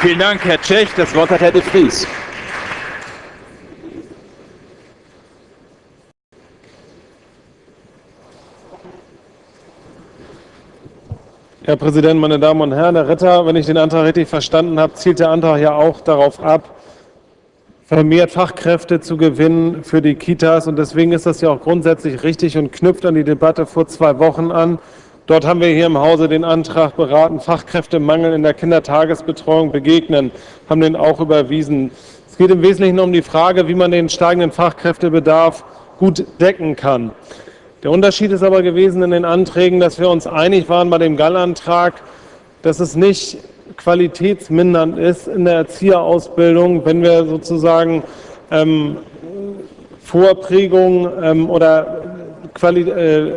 Vielen Dank, Herr Tschech. Das Wort hat Herr de Vries. Herr Präsident, meine Damen und Herren, Herr Ritter, wenn ich den Antrag richtig verstanden habe, zielt der Antrag ja auch darauf ab, vermehrt Fachkräfte zu gewinnen für die Kitas. Und deswegen ist das ja auch grundsätzlich richtig und knüpft an die Debatte vor zwei Wochen an. Dort haben wir hier im Hause den Antrag beraten, Fachkräftemangel in der Kindertagesbetreuung begegnen, haben den auch überwiesen. Es geht im Wesentlichen um die Frage, wie man den steigenden Fachkräftebedarf gut decken kann. Der Unterschied ist aber gewesen in den Anträgen, dass wir uns einig waren bei dem Gallantrag, dass es nicht qualitätsmindernd ist in der Erzieherausbildung, wenn wir sozusagen ähm, Vorprägung ähm, oder Quali äh,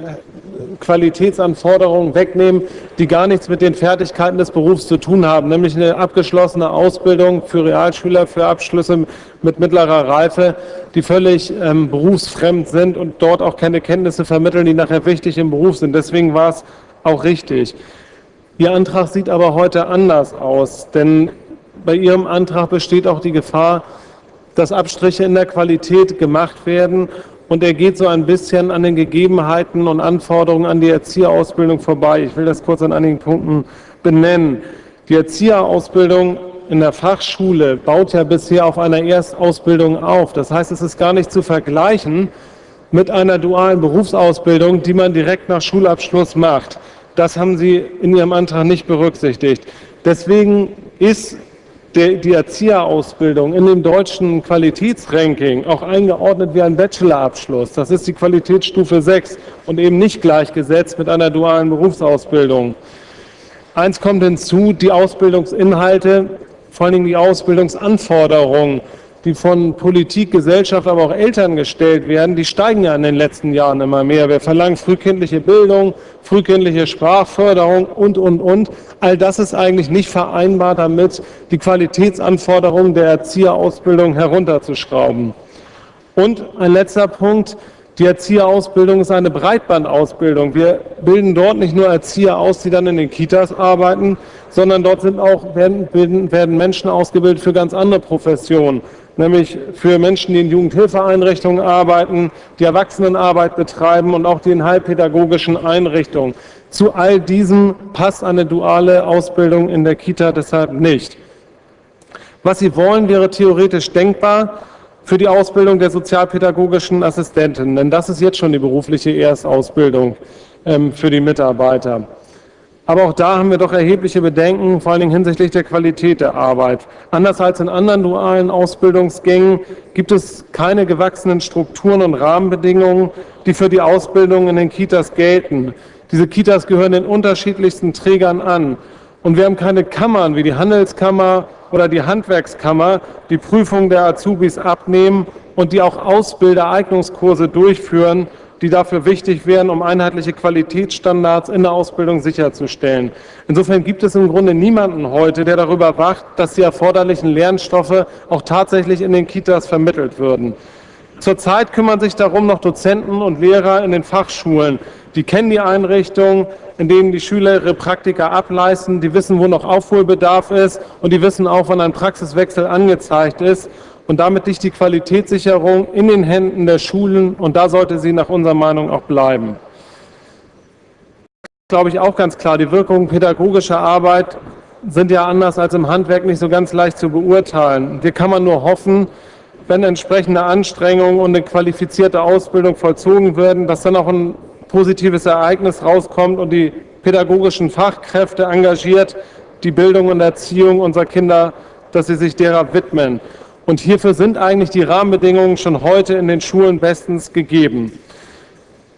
Qualitätsanforderungen wegnehmen, die gar nichts mit den Fertigkeiten des Berufs zu tun haben, nämlich eine abgeschlossene Ausbildung für Realschüler, für Abschlüsse mit mittlerer Reife, die völlig ähm, berufsfremd sind und dort auch keine Kenntnisse vermitteln, die nachher wichtig im Beruf sind. Deswegen war es auch richtig. Ihr Antrag sieht aber heute anders aus, denn bei Ihrem Antrag besteht auch die Gefahr, dass Abstriche in der Qualität gemacht werden und er geht so ein bisschen an den Gegebenheiten und Anforderungen an die Erzieherausbildung vorbei. Ich will das kurz an einigen Punkten benennen. Die Erzieherausbildung in der Fachschule baut ja bisher auf einer Erstausbildung auf. Das heißt, es ist gar nicht zu vergleichen mit einer dualen Berufsausbildung, die man direkt nach Schulabschluss macht. Das haben Sie in Ihrem Antrag nicht berücksichtigt. Deswegen ist der, die Erzieherausbildung in dem deutschen Qualitätsranking auch eingeordnet wie ein Bachelorabschluss. Das ist die Qualitätsstufe 6 und eben nicht gleichgesetzt mit einer dualen Berufsausbildung. Eins kommt hinzu, die Ausbildungsinhalte, vor allen Dingen die Ausbildungsanforderungen die von Politik, Gesellschaft, aber auch Eltern gestellt werden, die steigen ja in den letzten Jahren immer mehr. Wir verlangen frühkindliche Bildung, frühkindliche Sprachförderung und, und, und. All das ist eigentlich nicht vereinbar damit, die Qualitätsanforderungen der Erzieherausbildung herunterzuschrauben. Und ein letzter Punkt, die Erzieherausbildung ist eine Breitbandausbildung. Wir bilden dort nicht nur Erzieher aus, die dann in den Kitas arbeiten, sondern dort sind auch, werden, werden Menschen ausgebildet für ganz andere Professionen nämlich für Menschen, die in Jugendhilfeeinrichtungen arbeiten, die Erwachsenenarbeit betreiben und auch die in heilpädagogischen Einrichtungen. Zu all diesem passt eine duale Ausbildung in der Kita deshalb nicht. Was Sie wollen, wäre theoretisch denkbar für die Ausbildung der sozialpädagogischen Assistentin, denn das ist jetzt schon die berufliche Erstausbildung ähm, für die Mitarbeiter. Aber auch da haben wir doch erhebliche Bedenken, vor allen Dingen hinsichtlich der Qualität der Arbeit. Anders als in anderen dualen Ausbildungsgängen gibt es keine gewachsenen Strukturen und Rahmenbedingungen, die für die Ausbildung in den Kitas gelten. Diese Kitas gehören den unterschiedlichsten Trägern an. Und wir haben keine Kammern wie die Handelskammer oder die Handwerkskammer, die Prüfung der Azubis abnehmen und die auch Ausbildereignungskurse durchführen, die dafür wichtig wären, um einheitliche Qualitätsstandards in der Ausbildung sicherzustellen. Insofern gibt es im Grunde niemanden heute, der darüber wacht, dass die erforderlichen Lernstoffe auch tatsächlich in den Kitas vermittelt würden. Zurzeit kümmern sich darum noch Dozenten und Lehrer in den Fachschulen. Die kennen die Einrichtung, in denen die Schüler ihre Praktika ableisten, die wissen, wo noch Aufholbedarf ist und die wissen auch, wann ein Praxiswechsel angezeigt ist. Und damit liegt die Qualitätssicherung in den Händen der Schulen und da sollte sie nach unserer Meinung auch bleiben. Glaube ich auch ganz klar, die Wirkungen pädagogischer Arbeit sind ja anders als im Handwerk nicht so ganz leicht zu beurteilen. Hier kann man nur hoffen, wenn entsprechende Anstrengungen und eine qualifizierte Ausbildung vollzogen werden, dass dann auch ein positives Ereignis rauskommt und die pädagogischen Fachkräfte engagiert, die Bildung und Erziehung unserer Kinder, dass sie sich derer widmen. Und hierfür sind eigentlich die Rahmenbedingungen schon heute in den Schulen bestens gegeben.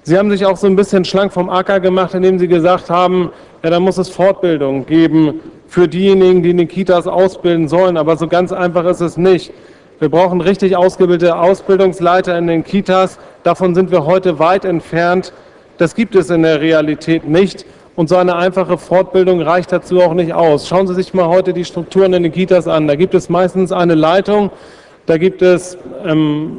Sie haben sich auch so ein bisschen schlank vom Acker gemacht, indem Sie gesagt haben, ja, da muss es Fortbildung geben für diejenigen, die in den Kitas ausbilden sollen. Aber so ganz einfach ist es nicht. Wir brauchen richtig ausgebildete Ausbildungsleiter in den Kitas. Davon sind wir heute weit entfernt. Das gibt es in der Realität nicht. Und so eine einfache Fortbildung reicht dazu auch nicht aus. Schauen Sie sich mal heute die Strukturen in den Kitas an. Da gibt es meistens eine Leitung, da gibt es ähm,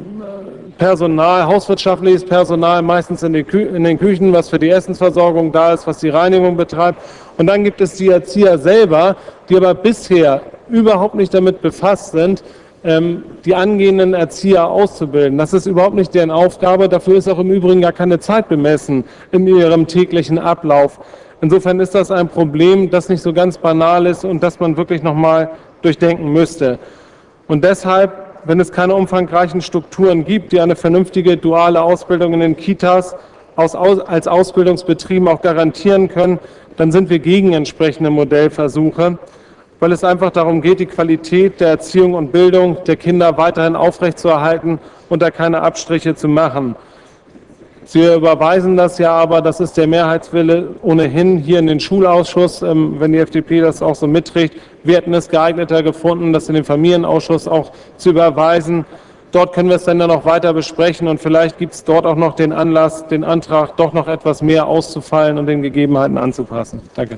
Personal, hauswirtschaftliches Personal, meistens in, in, den Küchen, was für die Essensversorgung da ist, was die Reinigung betreibt. Und dann gibt es die Erzieher selber, die aber bisher überhaupt nicht damit befasst sind, ähm, die angehenden Erzieher auszubilden. Das ist überhaupt nicht deren Aufgabe. Dafür ist auch im Übrigen gar keine Zeit bemessen in ihrem täglichen Ablauf. Insofern ist das ein Problem, das nicht so ganz banal ist und das man wirklich nochmal durchdenken müsste. Und deshalb, wenn es keine umfangreichen Strukturen gibt, die eine vernünftige duale Ausbildung in den Kitas als Ausbildungsbetrieben auch garantieren können, dann sind wir gegen entsprechende Modellversuche weil es einfach darum geht, die Qualität der Erziehung und Bildung der Kinder weiterhin aufrechtzuerhalten und da keine Abstriche zu machen. Sie überweisen das ja aber, das ist der Mehrheitswille ohnehin hier in den Schulausschuss, ähm, wenn die FDP das auch so mitträgt. Wir hätten es geeigneter gefunden, das in den Familienausschuss auch zu überweisen. Dort können wir es dann noch weiter besprechen und vielleicht gibt es dort auch noch den Anlass, den Antrag doch noch etwas mehr auszufallen und den Gegebenheiten anzupassen. Danke.